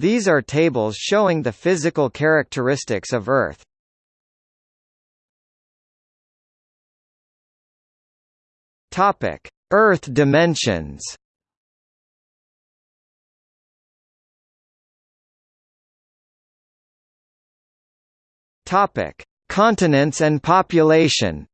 These are tables showing the physical characteristics of Earth. Topic: Earth dimensions. Topic: Continents and population.